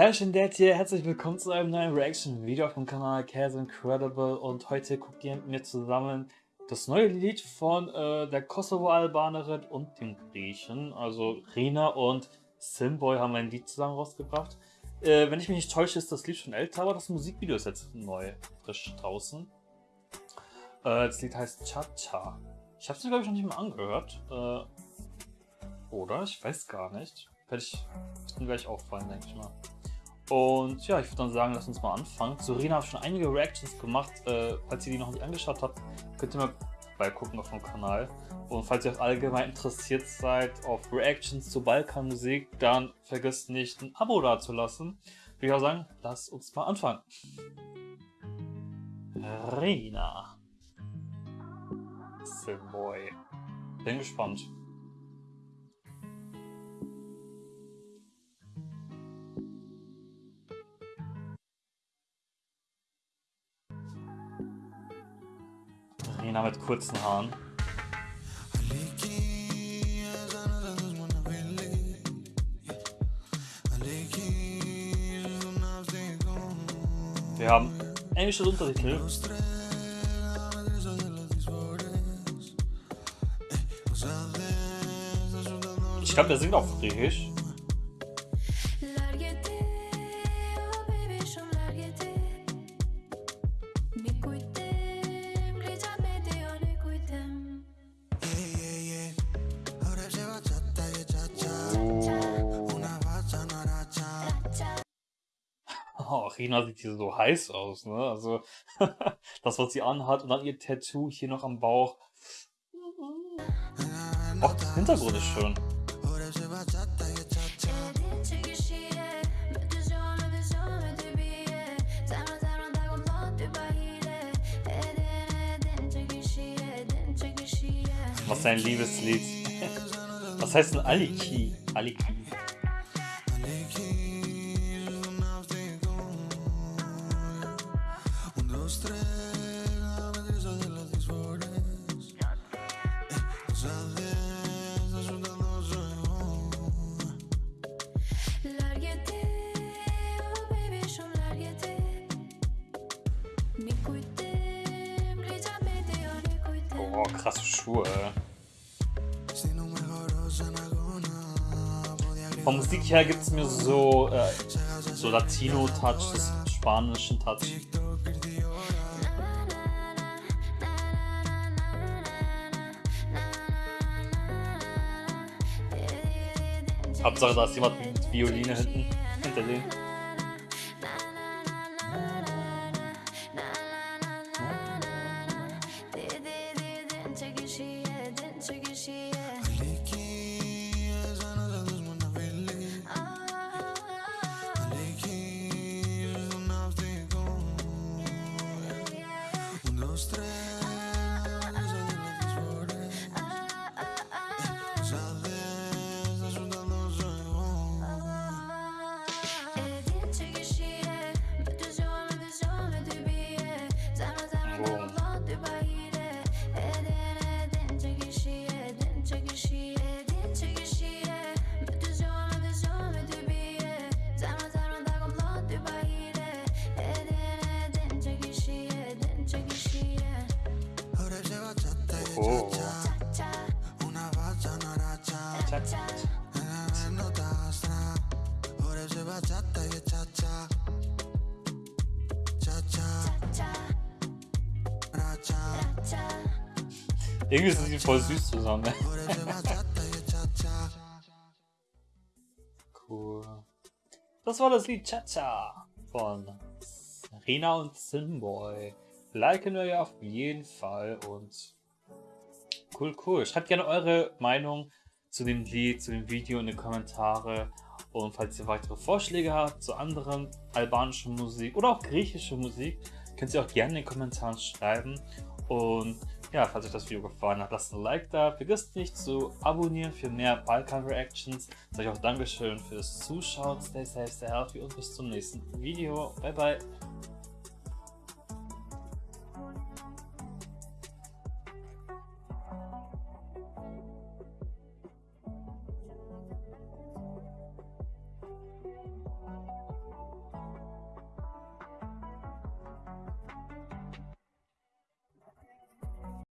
Herrchen Dad hier, herzlich willkommen zu einem neuen Reaction-Video auf dem Kanal Chaos Incredible und heute guckt ihr mit mir zusammen das neue Lied von äh, der Kosovo-Albanerin und dem Griechen, also Rina und Simboy haben ein Lied zusammen rausgebracht. Äh, wenn ich mich nicht täusche, ist das Lied schon älter, aber das Musikvideo ist jetzt neu, frisch draußen. Äh, das Lied heißt Cha-Cha. Ich habe es mir glaube ich noch nicht mal angehört. Äh, oder? Ich weiß gar nicht. Werde ich, mir gleich auffallen, denke ich mal. Und ja, ich würde dann sagen, lass uns mal anfangen. Zu Rina habe ich schon einige Reactions gemacht. Äh, falls ihr die noch nicht angeschaut habt, könnt ihr mal beigucken auf dem Kanal. Und falls ihr auch allgemein interessiert seid auf Reactions zu Balkanmusik, dann vergesst nicht ein Abo dazulassen. Würde ich auch sagen, lass uns mal anfangen. Rina. Simboy. Bin gespannt. Rina mit kurzen Haaren. Wir haben englische Untertitel. Ich glaube, der singt auf Griechisch. Oh, Rina sieht hier so heiß aus, ne? Also, das, was sie anhat und dann ihr Tattoo hier noch am Bauch. Oh, der Hintergrund ist schön. Was ist ein Liebeslied? Was heißt denn Aliki? Aliki. Oh, krasse Schuhe. Von Musik her gibt es mir so, äh, so Latino-Touch, spanischen Touch. Hauptsache, da ist jemand mit Violine hinten, hinter denen. Oh. Irgendwie sind sie voll süß zusammen. cool. Das war das Lied Cha-Cha von Rina und Simboy. Liken wir ja auf jeden Fall und cool, cool. Schreibt gerne eure Meinung zu dem Lied, zu dem Video in die Kommentare. Und falls ihr weitere Vorschläge habt zu anderen albanischen Musik oder auch griechische Musik, könnt ihr auch gerne in den Kommentaren schreiben. Und ja, falls euch das Video gefallen hat, lasst ein Like da. Vergesst nicht zu abonnieren für mehr Balkan-Reactions. Sage ich auch Dankeschön fürs Zuschauen. Stay safe, stay healthy und bis zum nächsten Video. Bye, bye.